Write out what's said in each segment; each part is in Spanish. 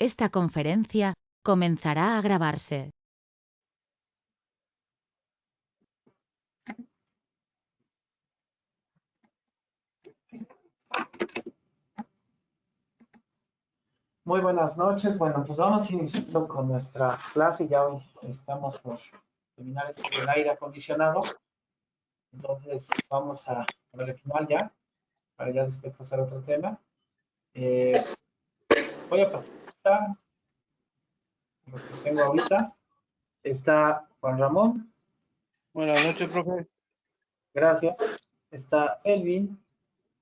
Esta conferencia comenzará a grabarse. Muy buenas noches. Bueno, pues vamos iniciando con nuestra clase. Ya hoy estamos por terminar este del aire acondicionado. Entonces vamos a ver el final ya, para ya después pasar a otro tema. Eh, voy a pasar los que tengo ahorita. Está Juan Ramón. Buenas noches, profe. Gracias. Está Elvin.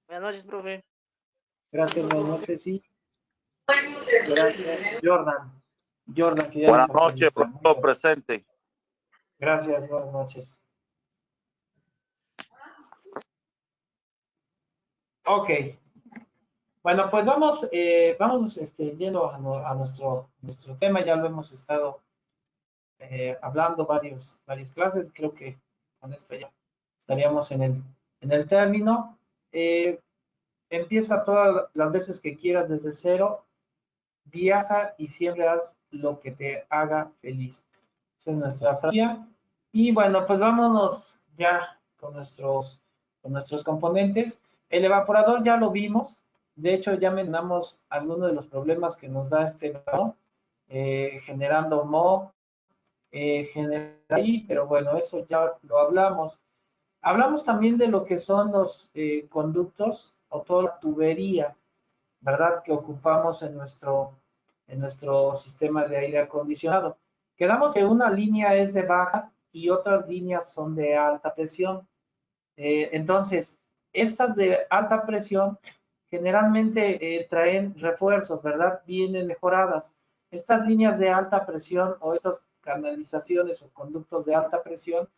Buenas noches, profe. Gracias, buenas noches. Y gracias, Jordan. Jordan, que ya Buenas noches, profesor presente. Gracias, buenas noches. Ok. Bueno, pues vamos, eh, vamos este, yendo a, a nuestro, nuestro tema. Ya lo hemos estado eh, hablando varios, varias clases. Creo que con esto ya estaríamos en el, en el término. Eh, empieza todas las veces que quieras desde cero. Viaja y siempre haz lo que te haga feliz. Esa es nuestra frase. Y bueno, pues vámonos ya con nuestros, con nuestros componentes. El evaporador ya lo vimos. De hecho, ya mencionamos algunos de los problemas que nos da este evaporador, eh, generando mo, eh, pero bueno, eso ya lo hablamos. Hablamos también de lo que son los eh, conductos o toda la tubería, ¿verdad? Que ocupamos en nuestro, en nuestro sistema de aire acondicionado. Quedamos que una línea es de baja y otras líneas son de alta presión. Eh, entonces, estas de alta presión generalmente eh, traen refuerzos, ¿verdad? Vienen mejoradas. Estas líneas de alta presión o estas canalizaciones o conductos de alta presión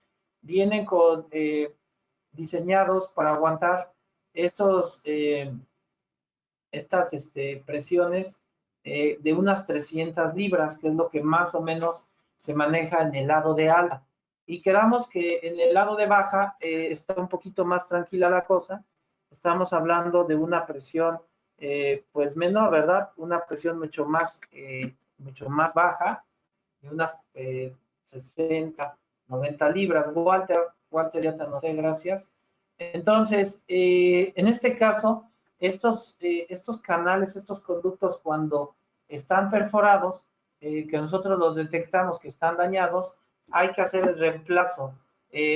vienen con, eh, diseñados para aguantar eh, estas este, presiones de unas 300 libras, que es lo que más o menos se maneja en el lado de alta. Y quedamos que en el lado de baja está un poquito más tranquila la cosa. Estamos hablando de una presión eh, pues menor, ¿verdad? Una presión mucho más, eh, mucho más baja, de unas eh, 60, 90 libras. Walter, Walter ya te anoté, gracias. Entonces, eh, en este caso, estos, eh, estos canales, estos conductos, cuando están perforados, eh, que nosotros los detectamos que están dañados, hay que hacer el reemplazo.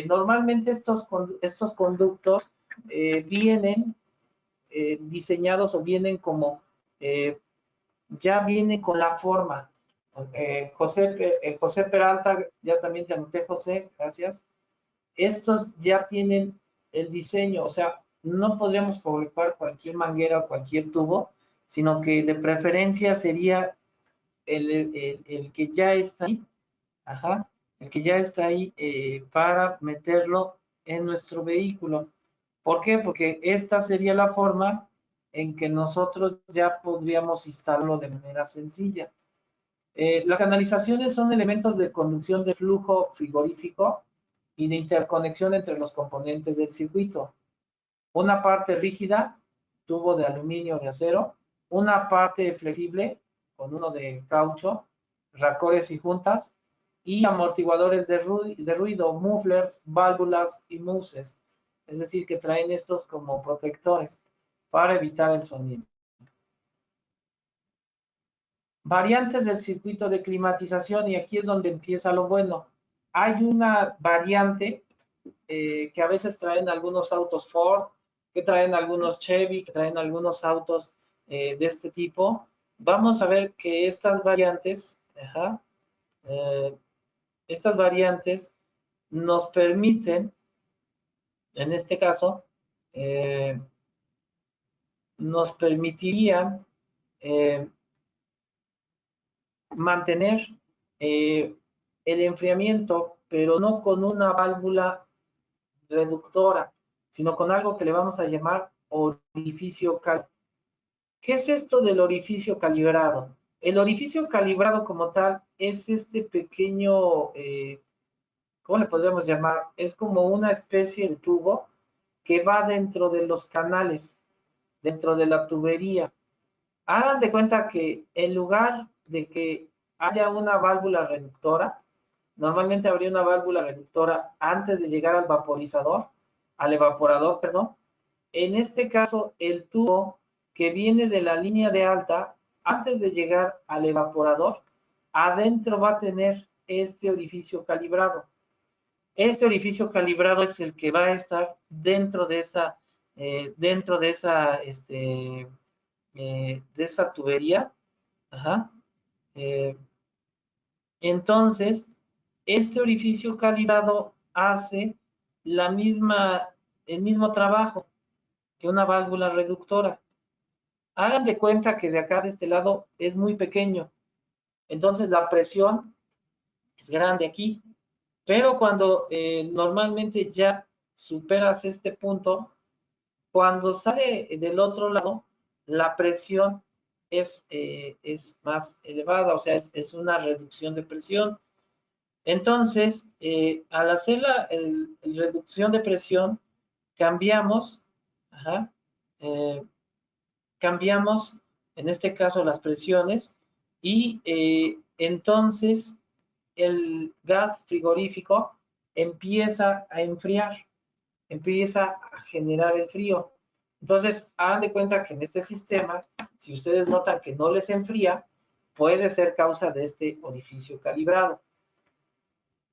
Normalmente estos, estos conductos eh, vienen eh, diseñados o vienen como, eh, ya vienen con la forma. Eh, José, eh, José Peralta, ya también te anoté, José, gracias. Estos ya tienen el diseño, o sea, no podríamos colocar cualquier manguera o cualquier tubo, sino que de preferencia sería el, el- el que ya está ahí, el que ya está ahí para meterlo en nuestro vehículo. ¿Por qué? Porque esta sería la forma en que nosotros ya podríamos instalarlo de manera sencilla. Eh, las canalizaciones son elementos de conducción de flujo frigorífico y de interconexión entre los componentes del circuito. Una parte rígida, tubo de aluminio o de acero, una parte flexible con uno de caucho, racores y juntas, y amortiguadores de, ru- de ruido, mufflers, válvulas y muses. Es decir, que traen estos como protectores para evitar el sonido. Variantes del circuito de climatización, y aquí es donde empieza lo bueno. Hay una variante eh, que a veces traen algunos autos Ford, que traen algunos Chevy, que traen algunos autos eh, de este tipo. Vamos a ver que estas variantes, eh, estas variantes nos permiten, en este caso, eh, nos permitirían eh, mantener eh, el enfriamiento, pero no con una válvula reductora, sino con algo que le vamos a llamar orificio cal. ¿Qué es esto del orificio calibrado? El orificio calibrado como tal es este pequeño, ¿cómo le podríamos llamar? Es como una especie de tubo que va dentro de los canales, dentro de la tubería. Hagan de cuenta que en lugar de que haya una válvula reductora, normalmente habría una válvula reductora antes de llegar al vaporizador, al evaporador, perdón. En este caso, el tubo que viene de la línea de alta, antes de llegar al evaporador, adentro va a tener este orificio calibrado. Este orificio calibrado es el que va a estar dentro de esa, eh, dentro de esa, este, eh, de esa tubería. Eh, entonces, este orificio calibrado hace la misma, el mismo trabajo que una válvula reductora. Hagan de cuenta que de acá, de este lado, es muy pequeño. Entonces, la presión es grande aquí. Pero cuando eh, normalmente ya superas este punto, cuando sale del otro lado, la presión es, eh, es más elevada, o sea, es, una reducción de presión. Entonces, eh, al hacer la reducción de presión, cambiamos, cambiamos, en este caso, las presiones y entonces el gas frigorífico empieza a enfriar, empieza a generar el frío. Entonces, hagan de cuenta que en este sistema, si ustedes notan que no les enfría, puede ser causa de este orificio calibrado.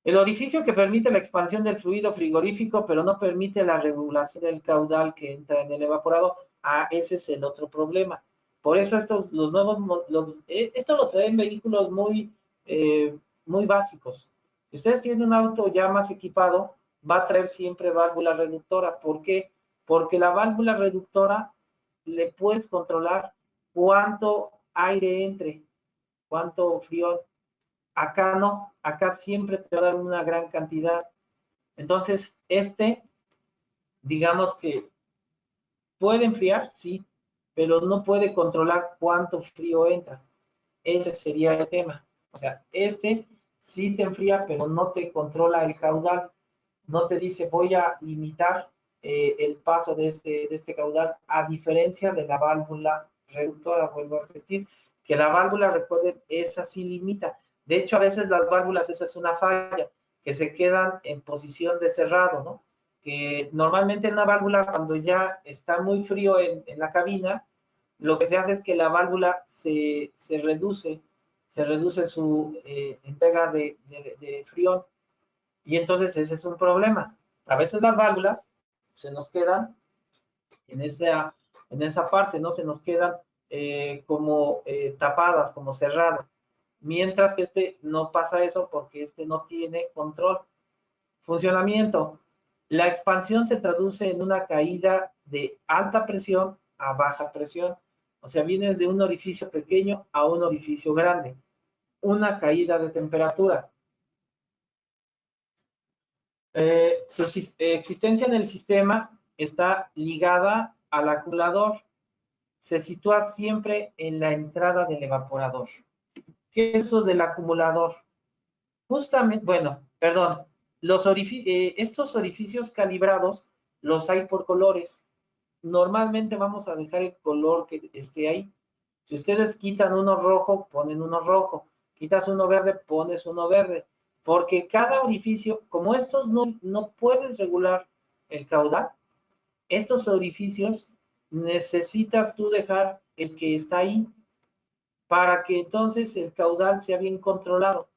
El orificio que permite la expansión del fluido frigorífico, pero no permite la regulación del caudal que entra en el evaporado, ah, ese es el otro problema. Por eso estos, los nuevos, eh, esto lo traen vehículos muy eh, muy básicos. Si ustedes tienen un auto ya más equipado, va a traer siempre válvula reductora. ¿Por qué? Porque la válvula reductora le puedes controlar cuánto aire entre, cuánto frío. Acá no, acá siempre te va a dar una gran cantidad. Entonces, este, digamos que puede enfriar, sí, pero no puede controlar cuánto frío entra. Ese sería el tema. O sea, este sí te enfría, pero no te controla el caudal. No te dice voy a limitar eh, el paso de este, de este caudal, a diferencia de la válvula reductora, vuelvo a repetir, que la válvula, recuerden, esa sí limita. De hecho, a veces las válvulas, esa es una falla, que se quedan en posición de cerrado, ¿no? Que normalmente en una válvula, cuando ya está muy frío en, en la cabina, lo que se hace es que la válvula se, se reduce se reduce su eh, entrega de, de, frío y entonces ese es un problema. A veces las válvulas se nos quedan en esa, en esa parte, ¿no? Se nos quedan eh, como eh, tapadas, como cerradas. Mientras que este no pasa eso porque este no tiene control. Funcionamiento. La expansión se traduce en una caída de alta presión a baja presión. O sea, vienes de un orificio pequeño a un orificio grande. Una caída de temperatura. Eh, su existencia en el sistema está ligada al acumulador. Se sitúa siempre en la entrada del evaporador. ¿Qué es eso del acumulador? Justamente, bueno, perdón, los eh, estos orificios calibrados los hay por colores normalmente vamos a dejar el color que esté ahí. Si ustedes quitan uno rojo, ponen uno rojo. Quitas uno verde, pones uno verde. Porque cada orificio, como estos no, no puedes regular el caudal, estos orificios necesitas tú dejar el que está ahí para que entonces el caudal sea bien controlado.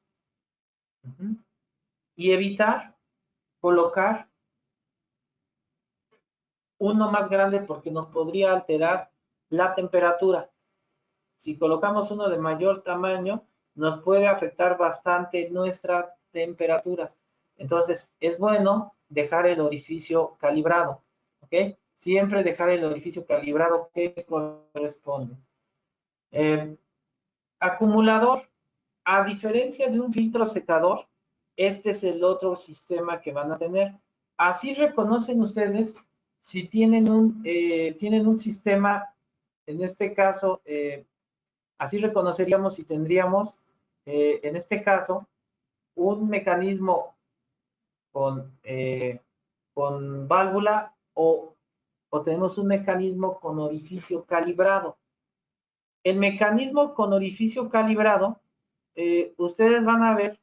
Y evitar colocar uno más grande porque nos podría alterar la temperatura. Si colocamos uno de mayor tamaño, nos puede afectar bastante nuestras temperaturas. Entonces, es bueno dejar el orificio calibrado, ¿ok? Siempre dejar el orificio calibrado que corresponde. Eh, acumulador. A diferencia de un filtro secador, este es el otro sistema que van a tener. Así reconocen ustedes si tienen un, eh, tienen un sistema, en este caso, eh, así reconoceríamos si tendríamos, eh, en este caso, un mecanismo con, con válvula o, o tenemos un mecanismo con orificio calibrado. el mecanismo con orificio calibrado, ustedes van a ver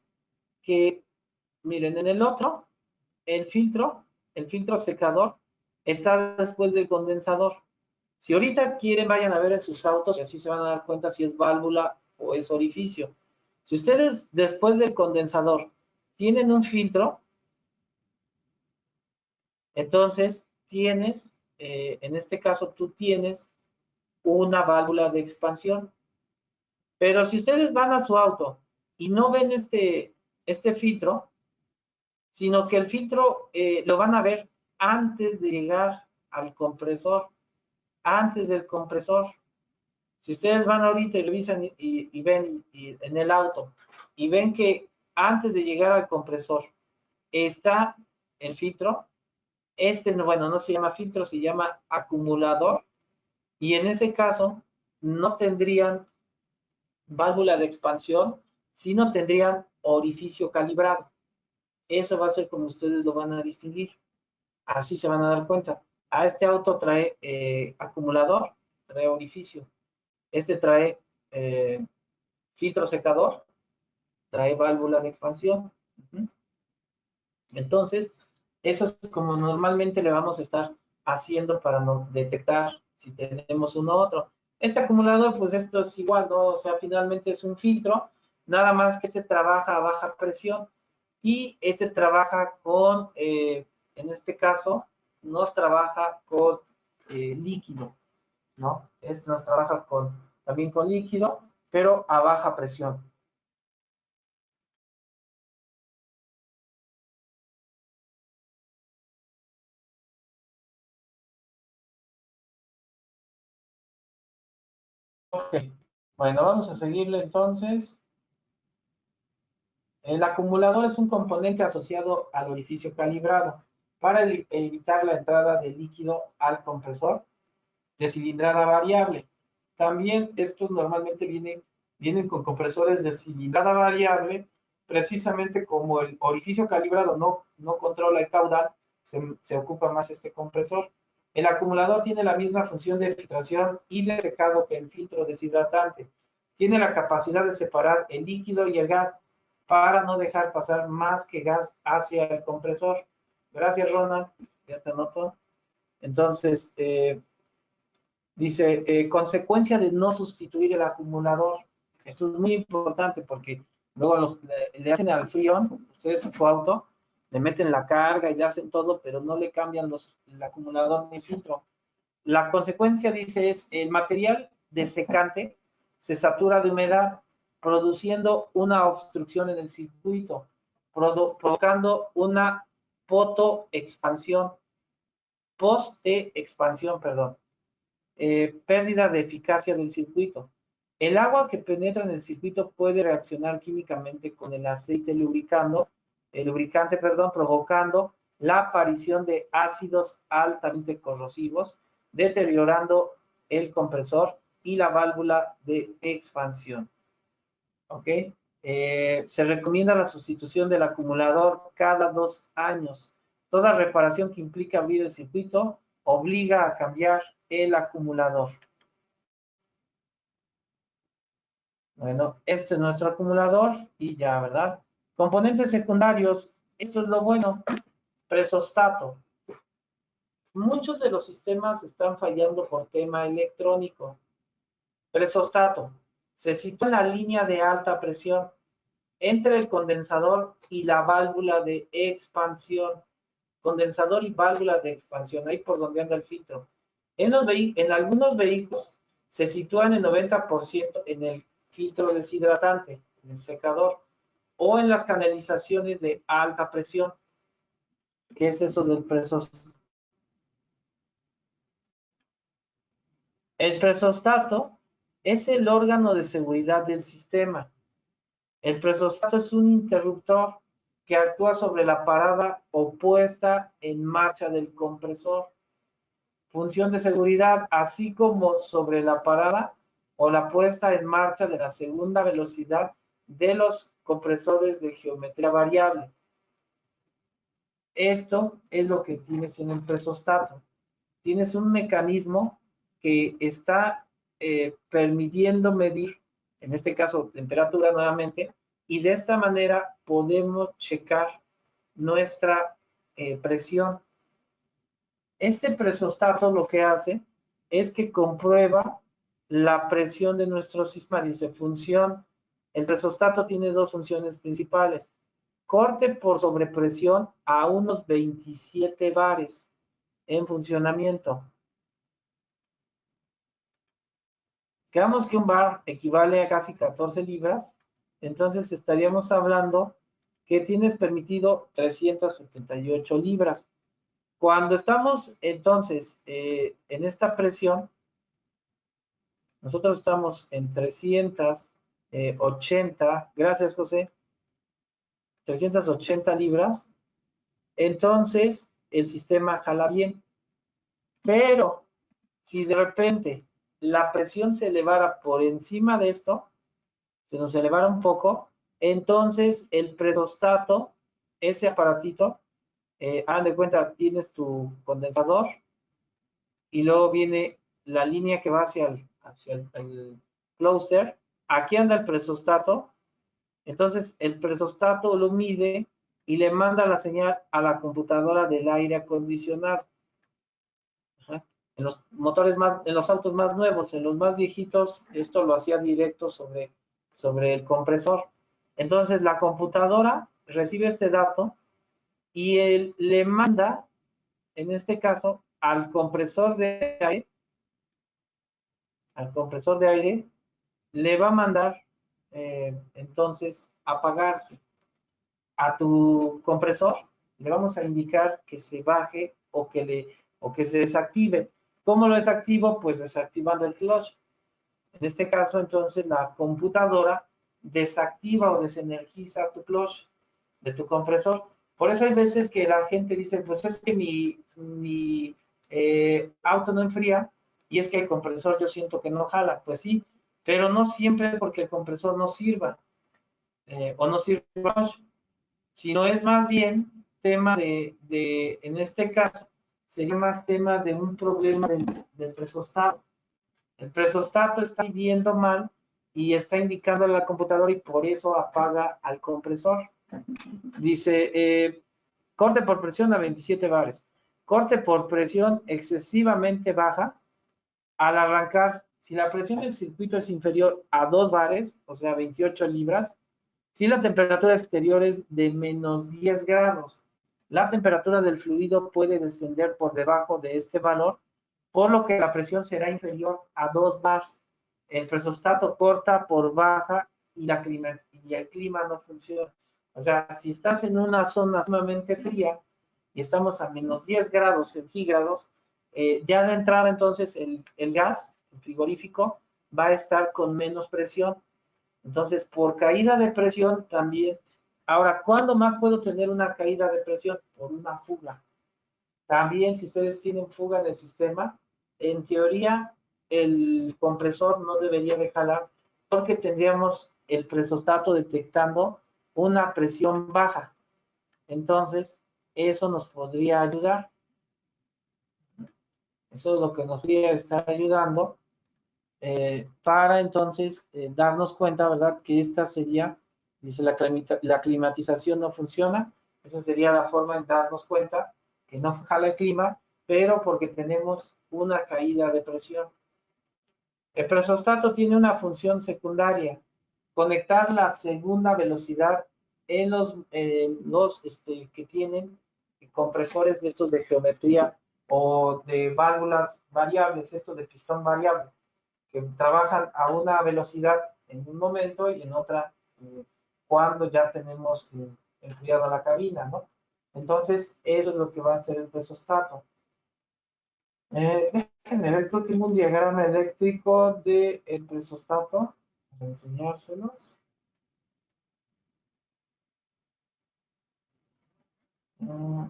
que, miren, en el otro, el filtro, el filtro secador, está después del condensador. Si ahorita quieren, vayan a ver en sus autos y así se van a dar cuenta si es válvula o es orificio. Si ustedes después del condensador tienen un filtro, entonces tienes, eh, en este caso tú tienes una válvula de expansión. Pero si ustedes van a su auto y no ven este, este filtro, sino que el filtro eh, lo van a ver antes de llegar al compresor, antes del compresor. Si ustedes van ahorita y revisan y, ven en el auto y ven que antes de llegar al compresor está el filtro, este, bueno, no se llama filtro, se llama acumulador y en ese caso no tendrían válvula de expansión, sino tendrían orificio calibrado. Eso va a ser como ustedes lo van a distinguir. Así se van a dar cuenta. A este auto trae eh, acumulador, trae orificio. Este trae eh, filtro secador, trae válvula de expansión. Entonces, eso es como normalmente le vamos a estar haciendo para no detectar si tenemos uno u otro. Este acumulador, pues esto es igual, ¿no? O sea, finalmente es un filtro, nada más que este trabaja a baja presión y este trabaja con, eh, en este caso, nos trabaja con eh, líquido, ¿no? Este nos trabaja también con líquido, pero a baja presión. Ok, bueno, vamos a seguirle entonces. El acumulador es un componente asociado al orificio calibrado para evitar la entrada de líquido al compresor de cilindrada variable. También estos normalmente vienen, vienen con compresores de cilindrada variable, precisamente como el orificio calibrado no, no controla el caudal, se, se ocupa más este compresor. El acumulador tiene la misma función de filtración y de secado que el filtro deshidratante. Tiene la capacidad de separar el líquido y el gas para no dejar pasar más que gas hacia el compresor. Gracias, Ronald. Ya te anoto. Entonces, eh, dice, eh, consecuencia de no sustituir el acumulador. Esto es muy importante porque luego los, le, hacen al frión, ustedes en su auto, le meten la carga y le hacen todo, pero no le cambian los, el acumulador ni filtro. La consecuencia, dice, es el material desecante se satura de humedad, produciendo una obstrucción en el circuito, provocando una potoexpansión, post-expansión, perdón, eh, pérdida de eficacia del circuito. El agua que penetra en el circuito puede reaccionar químicamente con el aceite lubricando el lubricante, perdón, provocando la aparición de ácidos altamente corrosivos, deteriorando el compresor y la válvula de expansión. ¿Ok? Eh, se recomienda la sustitución del acumulador cada dos años. Toda reparación que implique abrir el circuito obliga a cambiar el acumulador. Bueno, este es nuestro acumulador y ya, ¿verdad? Componentes secundarios, esto es lo bueno, presostato. Muchos de los sistemas están fallando por tema electrónico. Presostato, se sitúa en la línea de alta presión entre el condensador y la válvula de expansión. Condensador y válvula de expansión, ahí por donde anda el filtro. En, algunos vehículos se sitúa en el 90% en el filtro deshidratante, en el secador o en las canalizaciones de alta presión. ¿Qué es eso del presostato? El presostato es el órgano de seguridad del sistema. El presostato es un interruptor que actúa sobre la parada opuesta en marcha del compresor. Función de seguridad, así como sobre la parada o la puesta en marcha de la segunda velocidad de los compresores de geometría variable. Esto es lo que tienes en el presostato. Tienes un mecanismo que está eh, permitiendo medir, en este caso, temperatura nuevamente, y de esta manera podemos checar nuestra eh, presión. Este presostato lo que hace es que comprueba la presión de nuestro sistema. Dice función, el presostato tiene dos funciones principales. Corte por sobrepresión a unos 27 bares en funcionamiento. Quedamos que un bar equivale a casi 14 libras, entonces estaríamos hablando que tienes permitido 378 libras. Cuando estamos entonces eh, en esta presión, nosotros estamos en 380, gracias José, 380 libras, entonces el sistema jala bien. Pero si de repente la presión se elevara por encima de esto, se nos elevara un poco, entonces el presostato, ese aparatito, eh, de cuenta, tienes tu condensador y luego viene la línea que va hacia el, hacia el, closer. Aquí anda el presostato. Entonces el presostato lo mide y le manda la señal a la computadora del aire acondicionado. En los motores más, en los autos más nuevos, en los más viejitos, esto lo hacía directo sobre, sobre el compresor. Entonces la computadora recibe este dato y él le manda, en este caso, al compresor de aire, al compresor de aire, le va a mandar eh, entonces apagarse. A tu compresor le vamos a indicar que se baje o que, le, o que se desactive. ¿Cómo lo desactivo? Pues desactivando el clutch. En este caso, entonces, la computadora desactiva o desenergiza tu clutch de tu compresor. Por eso hay veces que la gente dice, pues es que mi, mi eh, auto no enfría y es que el compresor yo siento que no jala. Pues sí, pero no siempre es porque el compresor no sirva eh, o no sirve, sino es más bien tema de, de, en este caso, sería más tema de un problema del, del presostato. El presostato está midiendo mal y está indicando a la computadora y por eso apaga al compresor. Dice, eh, corte por presión a 27 bares. Corte por presión excesivamente baja. Al arrancar, si la presión del circuito es inferior a 2 bares, o sea, 28 libras, si la temperatura exterior es de menos 10 grados, la temperatura del fluido puede descender por debajo de este valor, por lo que la presión será inferior a 2 bars el presostato corta por baja y, el clima no funciona. O sea, si estás en una zona sumamente fría y estamos a menos 10 grados centígrados, eh, ya de entrada entonces el, el gas, el frigorífico, va a estar con menos presión. Entonces, por caída de presión también. Ahora, ¿cuándo más puedo tener una caída de presión? Por una fuga. También, si ustedes tienen fuga en el sistema, en teoría el compresor no debería de jalar porque tendríamos el presostato detectando una presión baja. Entonces, eso nos podría ayudar. Eso es lo que nos podría estar ayudando eh, para entonces eh, darnos cuenta, ¿verdad? Que esta sería, dice la, la climatización no funciona. Esa sería la forma de darnos cuenta que no jala el clima, pero porque tenemos una caída de presión. El presostato tiene una función secundaria, conectar la segunda velocidad en los, los este, que tienen compresores de estos de geometría o de válvulas variables, estos de pistón variable, que trabajan a una velocidad en un momento y en otra eh, cuando ya tenemos eh, enfriada la cabina, ¿no? Entonces, eso es lo que va a hacer el presostato. Eh, déjenme ver, creo que tengo un diagrama eléctrico de el presostato para enseñárselos. Mm,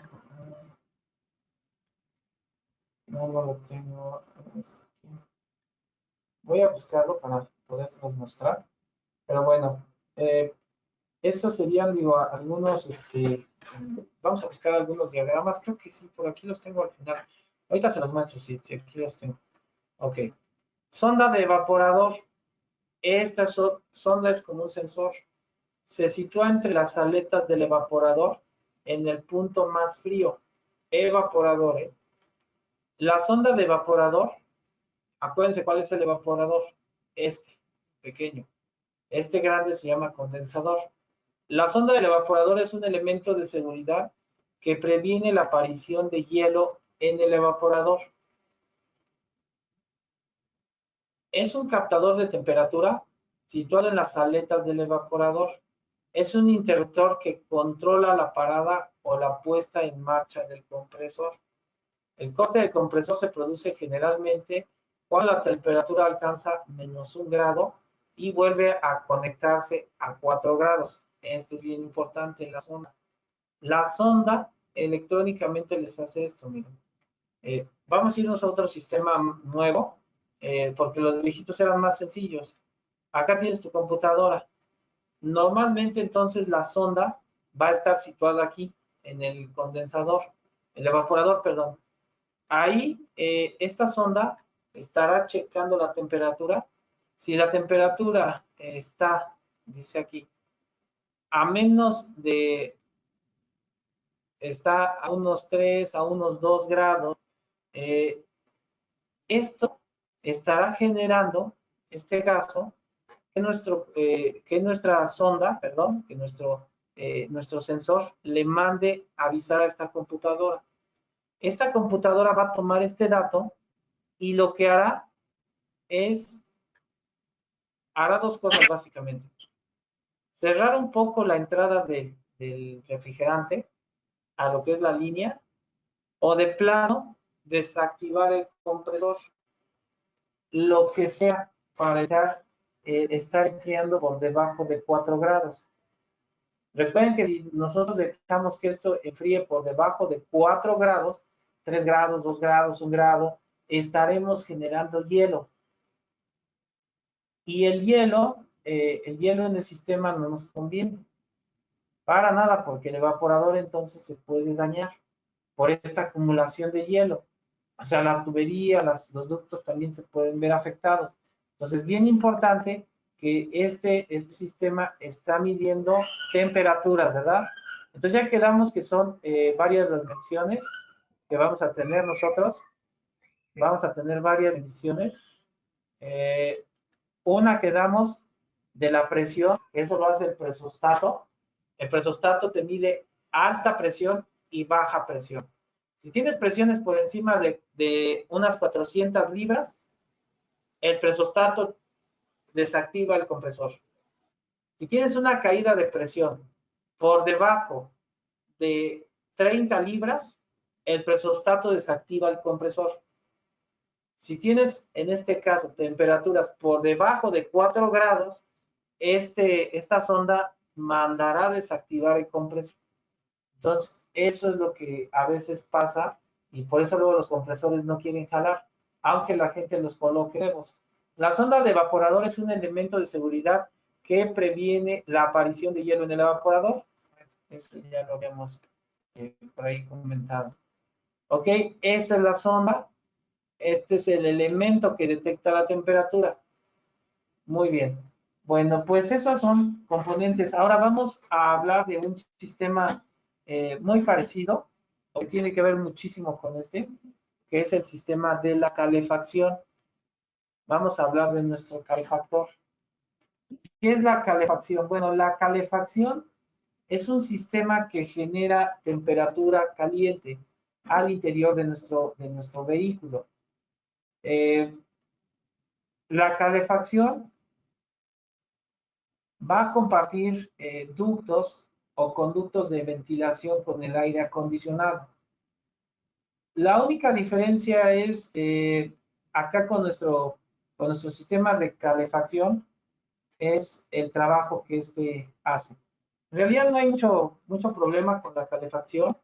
no, no lo tengo. Voy a buscarlo para poderlos mostrar. Pero bueno, eh, estos serían, digo, algunos, este, vamos a buscar algunos diagramas. Creo que sí, por aquí los tengo al final. Ahorita se los muestro, sí, aquí los tengo. Ok. Sonda de evaporador. Esta sonda es como un sensor. Se sitúa entre las aletas del evaporador en el punto más frío. Evaporador. ¿eh? La sonda de evaporador, acuérdense cuál es el evaporador. Este, pequeño. Este grande se llama condensador. La sonda del evaporador es un elemento de seguridad que previene la aparición de hielo en el evaporador. Es un captador de temperatura situado en las aletas del evaporador. Es un interruptor que controla la parada o la puesta en marcha del compresor. El corte del compresor se produce generalmente cuando la temperatura alcanza menos un grado y vuelve a conectarse a 4 grados. Esto es bien importante en la sonda. La sonda electrónicamente les hace esto. Eh, vamos a irnos a otro sistema nuevo, eh, porque los viejitos eran más sencillos. Acá tienes tu computadora. Normalmente entonces la sonda va a estar situada aquí, en el condensador, el evaporador, perdón. Ahí, eh, esta sonda estará checando la temperatura. Si la temperatura está, dice aquí, a menos de, está a unos 3, a unos 2 grados, eh, esto estará generando este gaso que, nuestro, eh, que nuestra sonda, perdón, que nuestro, eh, nuestro sensor le mande avisar a esta computadora. Esta computadora va a tomar este dato y lo que hará es, hará dos cosas básicamente. Cerrar un poco la entrada del refrigerante a lo que es la línea o de plano desactivar el compresor lo que sea para estar, eh, estar enfriando por debajo de 4 grados. Recuerden que si nosotros dejamos que esto enfríe por debajo de 4 grados, 3 grados, 2 grados, 1 grado, estaremos generando hielo. Y el hielo, eh, el hielo en el sistema no nos conviene. Para nada, porque el evaporador entonces se puede dañar por esta acumulación de hielo o sea, la tubería, los ductos también se pueden ver afectados. Entonces, bien importante que este, este sistema está midiendo temperaturas, ¿verdad? Entonces ya quedamos que son eh, varias las mediciones que vamos a tener nosotros. Vamos a tener varias mediciones. Eh, una que damos de la presión, eso lo hace el presostato. El presostato te mide alta presión y baja presión. Si tienes presiones por encima de, unas 400 libras, el presostato desactiva el compresor. Si tienes una caída de presión por debajo de 30 libras, el presostato desactiva el compresor. Si tienes, en este caso, temperaturas por debajo de 4 grados, este, esta sonda mandará desactivar el compresor. Entonces, eso es lo que a veces pasa y por eso luego los compresores no quieren jalar, aunque la gente los coloquemos. La sonda de evaporador es un elemento de seguridad que previene la aparición de hielo en el evaporador. Eso ya lo habíamos eh, por ahí comentado. Ok, esa es la sonda. Este es el elemento que detecta la temperatura. Muy bien. Bueno, pues esos son componentes. Ahora vamos a hablar de un sistema eh, muy parecido, o que tiene que ver muchísimo con este, que es el sistema de la calefacción. Vamos a hablar de nuestro calefactor. ¿Qué es la calefacción? Bueno, la calefacción es un sistema que genera temperatura caliente al interior de nuestro, de nuestro vehículo. Eh, la calefacción va a compartir eh, ductos o conductos de ventilación con el aire acondicionado. La única diferencia es eh, acá con nuestro, con nuestro sistema de calefacción es el trabajo que este hace. En realidad no hay mucho, mucho problema con la calefacción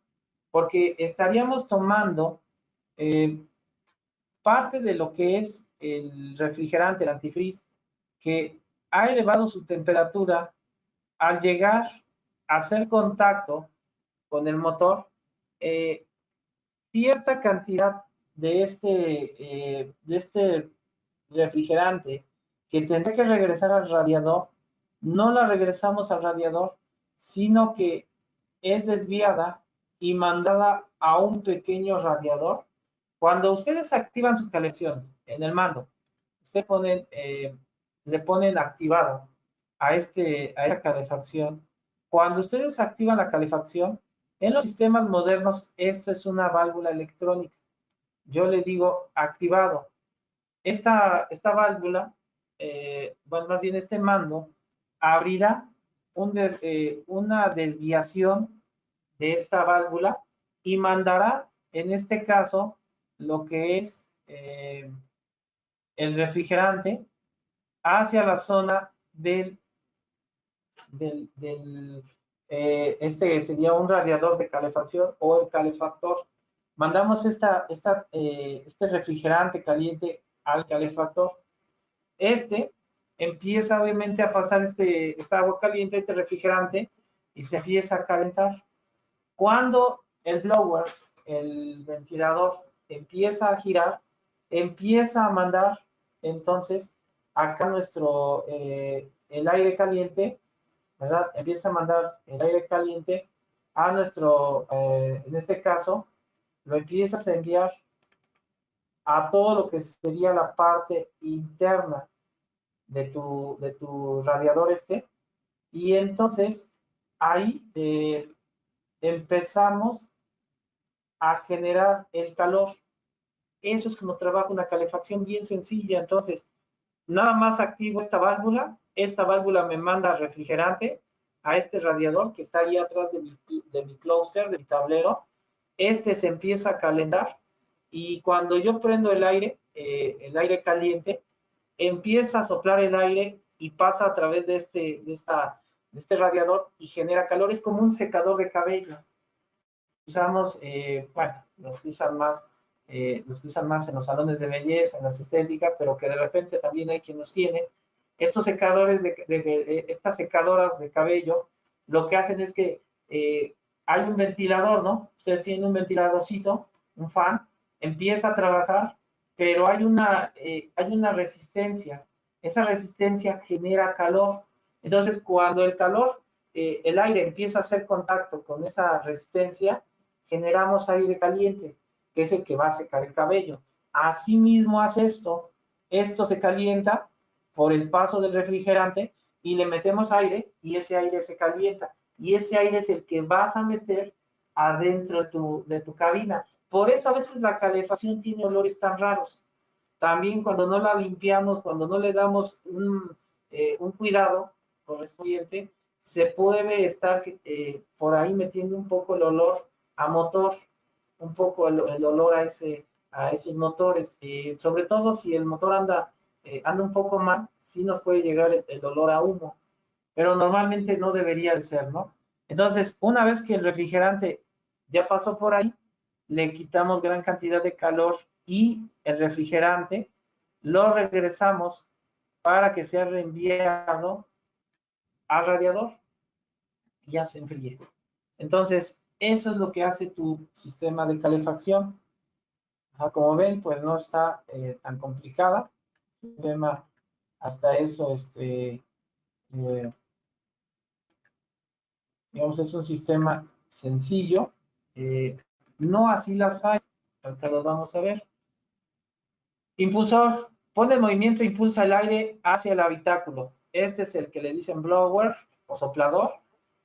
porque estaríamos tomando eh, parte de lo que es el refrigerante, el antifreeze, que ha elevado su temperatura al llegar hacer contacto con el motor, eh, cierta cantidad de este, eh, de este refrigerante que tendrá que regresar al radiador, no la regresamos al radiador, sino que es desviada y mandada a un pequeño radiador. Cuando ustedes activan su calefacción en el mando, ustedes ponen, eh, le ponen activado a, este, a esta calefacción. Cuando ustedes activan la calefacción, en los sistemas modernos, esto es una válvula electrónica. Yo le digo activado. Esta, esta válvula, eh, bueno, más bien este mando, abrirá eh, una desviación de esta válvula y mandará, en este caso, lo que es eh, el refrigerante hacia la zona del, eh, este sería un radiador de calefacción o el calefactor. Mandamos esta, esta, este refrigerante caliente al calefactor. Este empieza obviamente a pasar este, esta agua caliente, este refrigerante, y se empieza a calentar. Cuando el blower, el ventilador, empieza a girar, empieza a mandar entonces acá nuestro, eh, el aire caliente, ¿verdad? Empieza a mandar el aire caliente a nuestro, eh, en este caso, lo empiezas a enviar a todo lo que sería la parte interna de tu, de tu radiador este. Y entonces ahí eh, empezamos a generar el calor. Eso es como trabaja una calefacción bien sencilla. Entonces, nada más activo esta válvula. Esta válvula me manda refrigerante a este radiador que está ahí atrás de mi, de closer, de mi tablero. Este se empieza a calentar y cuando yo prendo el aire, eh, el aire caliente, empieza a soplar el aire y pasa a través de este, de esta, de este radiador y genera calor. Es como un secador de cabello. Usamos, eh, bueno, los usan más, eh, los usan más en los salones de belleza, en las estéticas, pero que de repente también hay quien los tiene. Estos secadores, de, de, estas secadoras de cabello, lo que hacen es que eh, hay un ventilador, ¿no? Ustedes tienen un ventiladorcito, un fan, empieza a trabajar pero hay una, eh, hay una resistencia. Esa resistencia genera calor. Entonces, cuando el calor, eh, el aire empieza a hacer contacto con esa resistencia, generamos aire caliente, que es el que va a secar el cabello. Asimismo hace esto. Esto se calienta por el paso del refrigerante y le metemos aire y ese aire se calienta. Y ese aire es el que vas a meter adentro de tu, cabina. Por eso a veces la calefacción tiene olores tan raros. También cuando no la limpiamos, cuando no le damos un, eh, cuidado correspondiente, se puede estar eh, por ahí metiendo un poco el olor a motor, un poco el, olor a, ese, a esos motores. Eh, sobre todo si el motor anda, anda un poco mal, sí nos puede llegar el, el olor a humo, pero normalmente no debería de ser, ¿no? Entonces, una vez que el refrigerante ya pasó por ahí, le quitamos gran cantidad de calor y el refrigerante lo regresamos para que sea reenviado al radiador y ya se enfríe. Entonces, eso es lo que hace tu sistema de calefacción. como ven, pues no está eh, tan complicada. El hasta eso, este, eh, digamos, es un sistema sencillo. Eh, no así las fallas. Ahorita lo vamos a ver. Impulsor. Pone el movimiento, impulsa el aire hacia el habitáculo. Este es el que le dicen blower o soplador,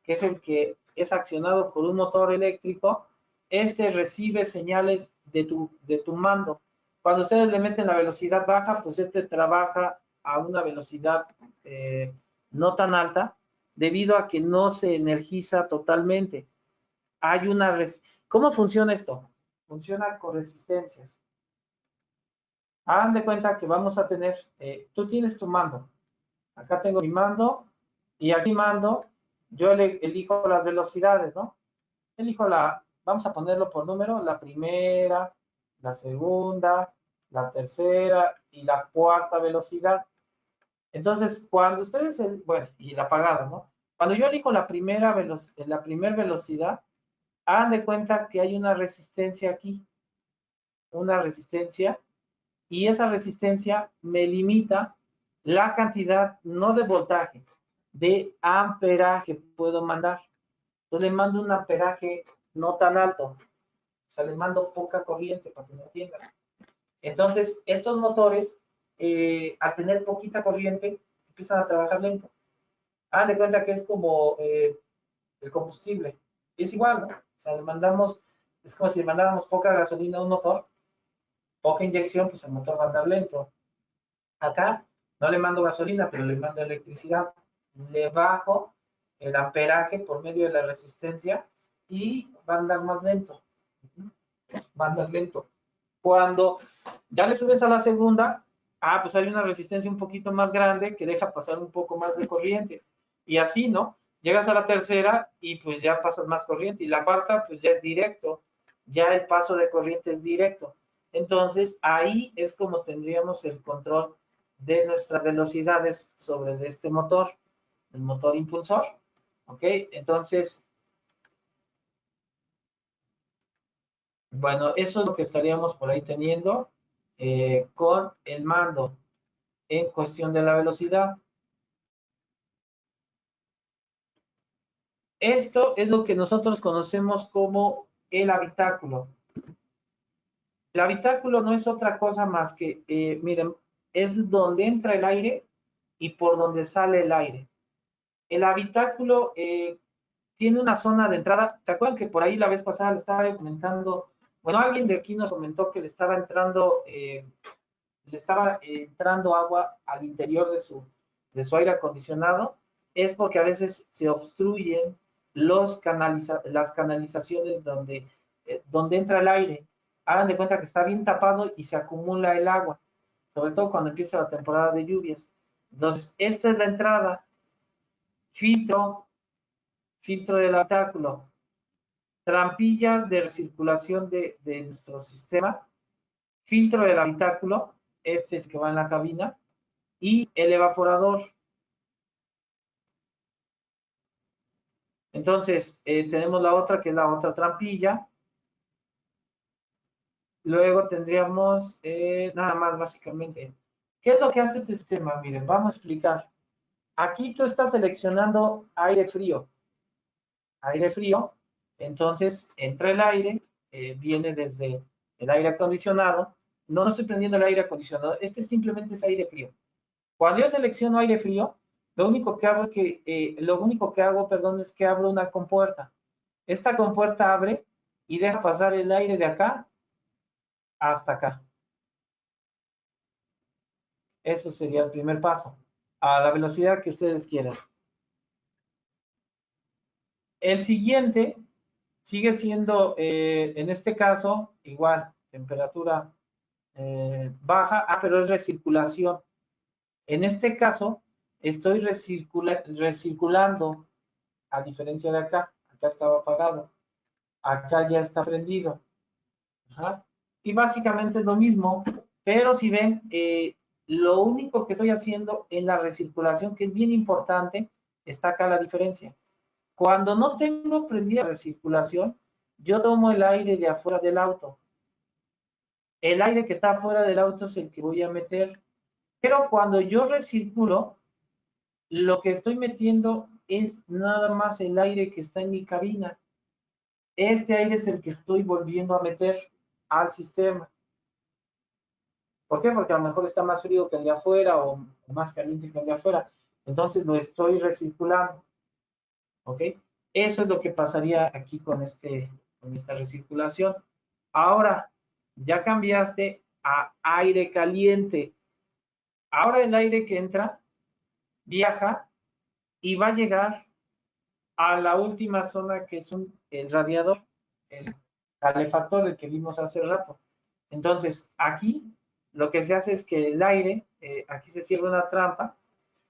que es el que es accionado por un motor eléctrico. Este recibe señales de tu, de tu mando. Cuando ustedes le meten la velocidad baja, pues este trabaja a una velocidad eh, no tan alta, debido a que no se energiza totalmente. Hay una ¿Cómo funciona esto? Funciona con resistencias. Hagan de cuenta que vamos a tener, eh, tú tienes tu mando. Acá tengo mi mando y aquí mando, yo elijo las velocidades, ¿no? Elijo la, vamos a ponerlo por número, la primera, la segunda, la tercera y la cuarta velocidad. Entonces, cuando ustedes, bueno, y la apagada, ¿no? Cuando yo elijo la primera, la primera velocidad, hagan de cuenta que hay una resistencia aquí, una resistencia y esa resistencia me limita la cantidad, no de voltaje, de amperaje puedo mandar. Entonces le mando un amperaje no tan alto, o sea, le mando poca corriente para que me entiendan. Entonces, estos motores, eh, al tener poquita corriente, empiezan a trabajar lento. Hagan de cuenta que es como eh, el combustible. Es igual, ¿no? O sea, le mandamos, es como si le mandáramos poca gasolina a un motor, poca inyección, pues el motor va a andar lento. Acá no le mando gasolina, pero le mando electricidad. Le bajo el amperaje por medio de la resistencia y va a andar más lento. Va a andar lento. Cuando ya le subes a la segunda, ah, pues hay una resistencia un poquito más grande que deja pasar un poco más de corriente. Y así, ¿no? Llegas a la tercera y pues ya pasas más corriente. Y la cuarta, pues ya es directo. Ya el paso de corriente es directo. Entonces, ahí es como tendríamos el control de nuestras velocidades sobre este motor, el motor impulsor. ¿Ok? Entonces, bueno, eso es lo que estaríamos por ahí teniendo eh, con el mando en cuestión de la velocidad. Esto es lo que nosotros conocemos como el habitáculo. El habitáculo no es otra cosa más que, eh, miren, es donde entra el aire y por donde sale el aire. El habitáculo eh, tiene una zona de entrada. ¿Se acuerdan que por ahí la vez pasada le estaba comentando? Bueno, alguien de aquí nos comentó que le estaba entrando, eh, le estaba entrando agua al interior de su, de su aire acondicionado. Es porque a veces se obstruyen los las canalizaciones donde, eh, donde entra el aire. Hagan de cuenta que está bien tapado y se acumula el agua sobre todo cuando empieza la temporada de lluvias. Entonces, esta es la entrada, filtro, filtro del habitáculo, trampilla de circulación de, de nuestro sistema, filtro del habitáculo, este es el que va en la cabina, y el evaporador. Entonces, eh, tenemos la otra, que es la otra trampilla, Luego tendríamos eh, nada más básicamente. ¿Qué es lo que hace este sistema? Miren, vamos a explicar. Aquí tú estás seleccionando aire frío. Aire frío. Entonces, entra el aire, eh, viene desde el aire acondicionado. No, no estoy prendiendo el aire acondicionado. Este simplemente es aire frío. Cuando yo selecciono aire frío, lo único que hago es que, eh, lo único que hago, perdón, es que abro una compuerta. Esta compuerta abre y deja pasar el aire de acá hasta acá. Ese sería el primer paso, a la velocidad que ustedes quieran. El siguiente sigue siendo, eh, en este caso, igual, temperatura eh, baja, ah, pero es recirculación. En este caso, estoy recirculando, a diferencia de acá, acá estaba apagado, acá ya está prendido. Ajá y básicamente es lo mismo, pero si ven, eh, lo único que estoy haciendo en la recirculación, que es bien importante, está acá la diferencia. Cuando no tengo prendida recirculación, yo tomo el aire de afuera del auto. El aire que está afuera del auto es el que voy a meter. Pero cuando yo recirculo, lo que estoy metiendo es nada más el aire que está en mi cabina. Este aire es el que estoy volviendo a meter al sistema. ¿Por qué? Porque a lo mejor está más frío que el de afuera o más caliente que el de afuera. Entonces lo estoy recirculando. ¿Ok? Eso es lo que pasaría aquí con, este, con esta recirculación. Ahora, ya cambiaste a aire caliente. Ahora el aire que entra viaja y va a llegar a la última zona que es un, el radiador, el calefactor, el que vimos hace rato. Entonces, aquí lo que se hace es que el aire, eh, aquí se cierra una trampa,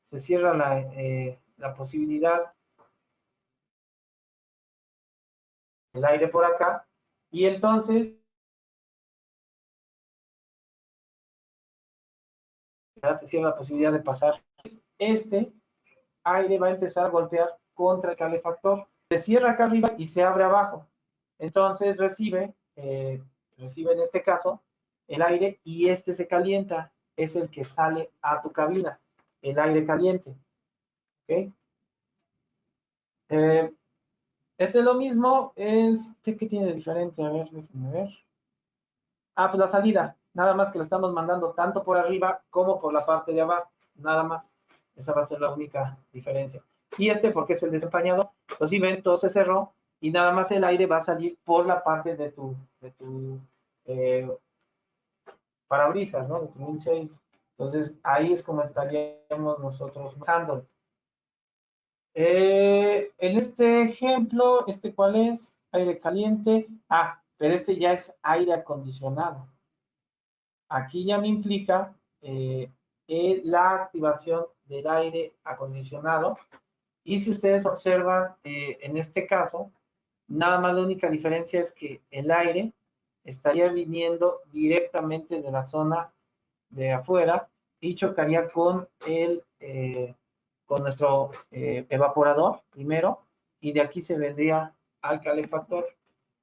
se cierra la, eh, posibilidad el aire por acá, y entonces se cierra la posibilidad de pasar. Este aire va a empezar a golpear contra el calefactor. Se cierra acá arriba y se abre abajo. Entonces recibe, eh, recibe en este caso, el aire y este se calienta, es el que sale a tu cabina, el aire caliente. ¿Ok? Eh, este es lo mismo, este que tiene diferente, a ver, déjenme ver. Ah, pues la salida, nada más que lo estamos mandando tanto por arriba como por la parte de abajo, nada más. Esa va a ser la única diferencia. Y este, porque es el desempañado, pues si ven, todo se cerró y nada más el aire va a salir por la parte de tu, de tu eh, parabrisas, ¿no? De tu windshield. Entonces, ahí es como estaríamos nosotros manejando. Eh, en este ejemplo, ¿este cuál es? Aire caliente. Ah, pero este ya es aire acondicionado. Aquí ya me implica eh, la activación del aire acondicionado. Y si ustedes observan, eh, en este caso, nada más la única diferencia es que el aire estaría viniendo directamente de la zona de afuera y chocaría con el eh, con nuestro eh, evaporador primero y de aquí se vendría al calefactor.